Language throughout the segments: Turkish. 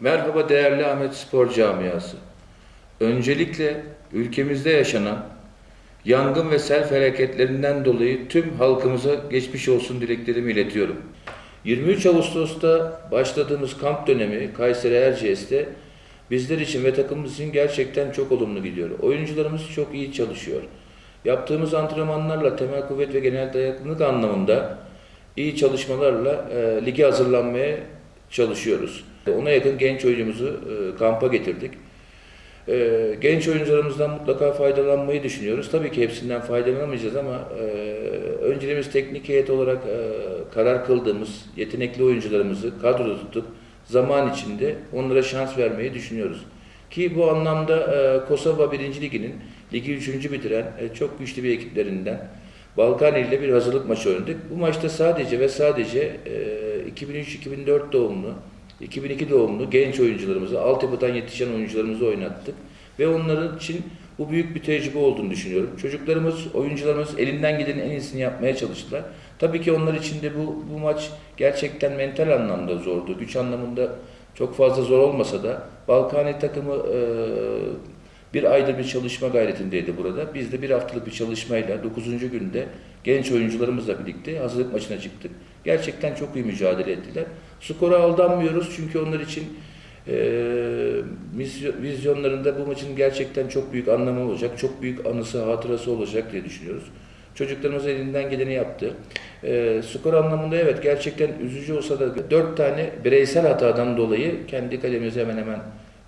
Merhaba değerli Ahmet Spor Camiası. Öncelikle ülkemizde yaşanan yangın ve sel felaketlerinden dolayı tüm halkımıza geçmiş olsun dileklerimi iletiyorum. 23 Ağustos'ta başladığımız kamp dönemi Kayseri Erciyes'te bizler için ve takımımız için gerçekten çok olumlu gidiyor. Oyuncularımız çok iyi çalışıyor. Yaptığımız antrenmanlarla temel kuvvet ve genel dayanıklılık anlamında iyi çalışmalarla e, lige hazırlanmaya çalışıyoruz. Ona yakın genç oyuncumuzu e, kampa getirdik. E, genç oyuncularımızdan mutlaka faydalanmayı düşünüyoruz. Tabii ki hepsinden faydalanamayacağız ama e, önceliğimiz teknik heyet olarak karar kıldığımız yetenekli oyuncularımızı kadroda tutup zaman içinde onlara şans vermeyi düşünüyoruz. Ki bu anlamda e, Kosova 1. Ligi'nin ligi 3. bitiren çok güçlü bir ekiplerinden Balkani ile bir hazırlık maçı oynadık. Bu maçta sadece ve sadece e, 2003-2004 doğumlu, 2002 doğumlu genç oyuncularımızı, altyapıdan yetişen oyuncularımızı oynattık. Ve onların için bu büyük bir tecrübe olduğunu düşünüyorum. Çocuklarımız, oyuncularımız elinden gidenin en iyisini yapmaya çalıştılar. Tabii ki onlar için de bu, bu maç gerçekten mental anlamda zordu. Güç anlamında çok fazla zor olmasa da Balkani takımı e, bir aydır bir çalışma gayretindeydi burada. Biz de bir haftalık bir çalışmayla 9. günde genç oyuncularımızla birlikte hazırlık maçına çıktık. Gerçekten çok iyi mücadele ettiler. Skora aldanmıyoruz çünkü onlar için e, vizyonlarında bu maçın gerçekten çok büyük anlamı olacak, çok büyük anısı, hatırası olacak diye düşünüyoruz. Çocuklarımız elinden geleni yaptı. E, skor anlamında evet gerçekten üzücü olsa da 4 tane bireysel hatadan dolayı kendi kalemize hemen hemen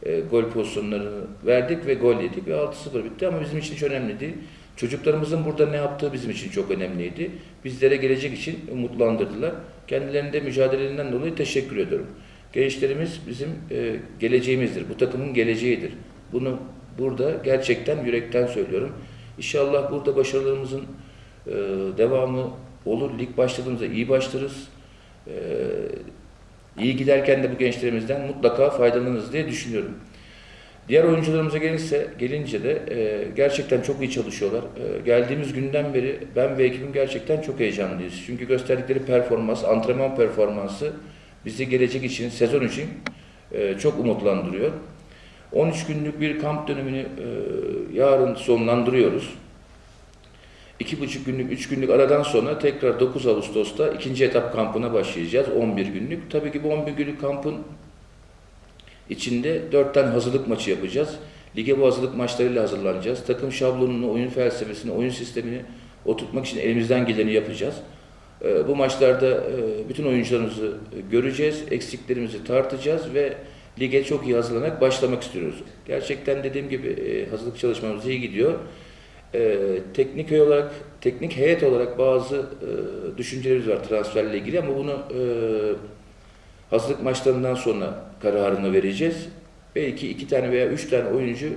e, gol pozisyonlarını verdik ve gol yedik ve 6-0 bitti ama bizim için hiç önemli değil. Çocuklarımızın burada ne yaptığı bizim için çok önemliydi. Bizlere gelecek için umutlandırdılar. Kendilerinde mücadelelerinden dolayı teşekkür ediyorum. Gençlerimiz bizim e, geleceğimizdir. Bu takımın geleceğidir. Bunu burada gerçekten yürekten söylüyorum. İnşallah burada başarılarımızın e, devamı olur. Lig başladığımızda iyi başlarız. E, iyi giderken de bu gençlerimizden mutlaka faydalanırız diye düşünüyorum. Diğer oyuncularımıza gelirse, gelince de e, gerçekten çok iyi çalışıyorlar. E, geldiğimiz günden beri ben ve ekibim gerçekten çok heyecanlıyız. Çünkü gösterdikleri performans, antrenman performansı bizi gelecek için, sezon için e, çok umutlandırıyor. 13 günlük bir kamp dönemini e, yarın sonlandırıyoruz. 2,5 günlük, 3 günlük aradan sonra tekrar 9 Ağustos'ta ikinci etap kampına başlayacağız. 11 günlük. Tabii ki bu 11 günlük kampın içinde 4 tane hazırlık maçı yapacağız. Lige bu hazırlık maçlarıyla hazırlanacağız. Takım şablonunu, oyun felsefesini, oyun sistemini oturtmak için elimizden geleni yapacağız. Ee, Bu maçlarda e, bütün oyuncularımızı göreceğiz, eksiklerimizi tartacağız ve lige çok iyi hazırlanarak başlamak istiyoruz. Gerçekten dediğim gibi e, hazırlık çalışmamız iyi gidiyor. Teknik olarak, teknik heyet olarak bazı e, düşüncelerimiz var transferle ilgili ama bunu e, hazırlık maçlarından sonra kararını vereceğiz. Belki iki tane veya üç tane oyuncu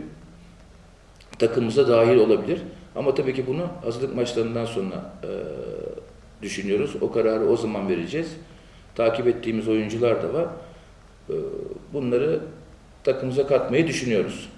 takımımıza dahil olabilir. Ama tabii ki bunu hazırlık maçlarından sonra e, düşünüyoruz. O kararı o zaman vereceğiz. Takip ettiğimiz oyuncular da var. E, bunları takımımıza katmayı düşünüyoruz.